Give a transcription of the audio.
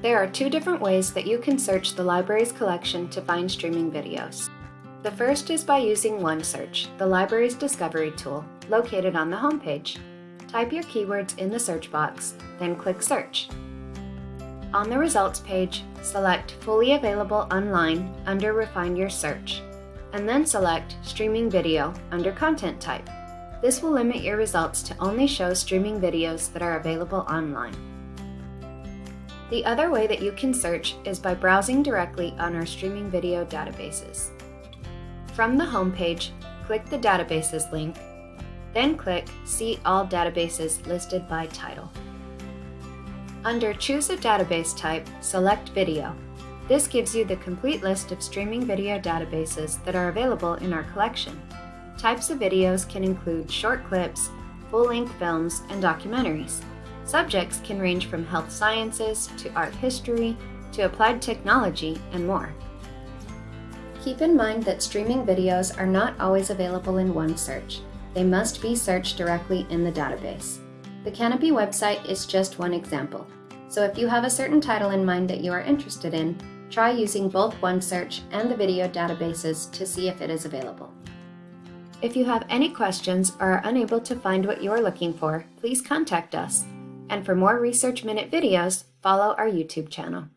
There are two different ways that you can search the library's collection to find streaming videos. The first is by using OneSearch, the library's discovery tool, located on the homepage. Type your keywords in the search box, then click Search. On the results page, select Fully Available Online under Refine Your Search, and then select Streaming Video under Content Type. This will limit your results to only show streaming videos that are available online. The other way that you can search is by browsing directly on our streaming video databases. From the homepage, click the Databases link, then click See All Databases listed by title. Under Choose a Database Type, select Video. This gives you the complete list of streaming video databases that are available in our collection. Types of videos can include short clips, full-length films, and documentaries. Subjects can range from health sciences to art history to applied technology and more. Keep in mind that streaming videos are not always available in OneSearch. They must be searched directly in the database. The Kanopy website is just one example, so if you have a certain title in mind that you are interested in, try using both OneSearch and the video databases to see if it is available. If you have any questions or are unable to find what you are looking for, please contact us. And for more Research Minute videos, follow our YouTube channel.